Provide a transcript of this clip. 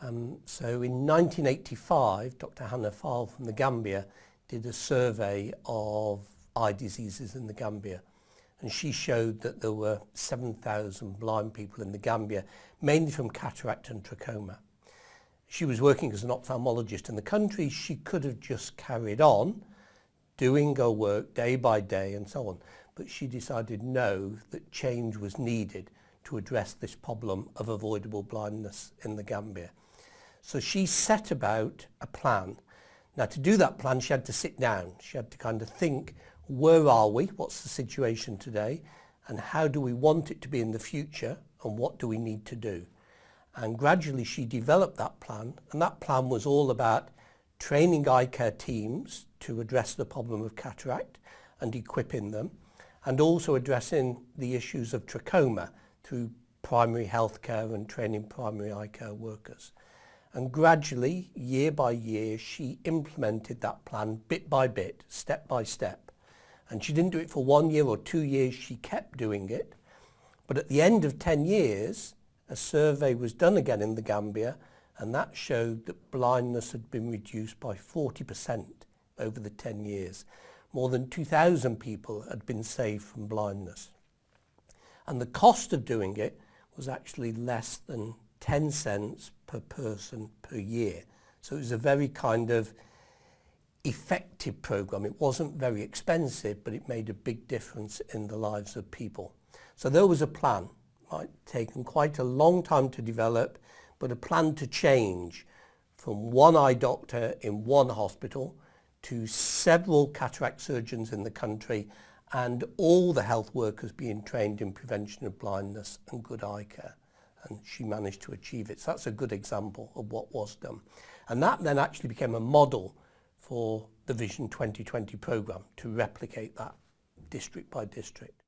Um, so in 1985, Dr. Hannah File from the Gambia did a survey of eye diseases in the Gambia. And she showed that there were 7,000 blind people in the Gambia, mainly from cataract and trachoma. She was working as an ophthalmologist in the country. She could have just carried on doing her work day by day and so on. But she decided no, that change was needed to address this problem of avoidable blindness in the Gambia. So she set about a plan. Now to do that plan, she had to sit down. She had to kind of think, where are we? What's the situation today? And how do we want it to be in the future? And what do we need to do? And gradually she developed that plan. And that plan was all about training eye care teams to address the problem of cataract and equipping them, and also addressing the issues of trachoma through primary health care and training primary eye care workers. And gradually, year by year, she implemented that plan bit by bit, step by step. And she didn't do it for one year or two years, she kept doing it. But at the end of 10 years, a survey was done again in the Gambia, and that showed that blindness had been reduced by 40% over the 10 years. More than 2,000 people had been saved from blindness. And the cost of doing it was actually less than 10 cents per person per year. So it was a very kind of effective program. It wasn't very expensive, but it made a big difference in the lives of people. So there was a plan. It taken quite a long time to develop, but a plan to change from one eye doctor in one hospital to several cataract surgeons in the country and all the health workers being trained in prevention of blindness and good eye care. and she managed to achieve it. So that's a good example of what was done. And that then actually became a model for the Vision 2020 programme to replicate that district by district.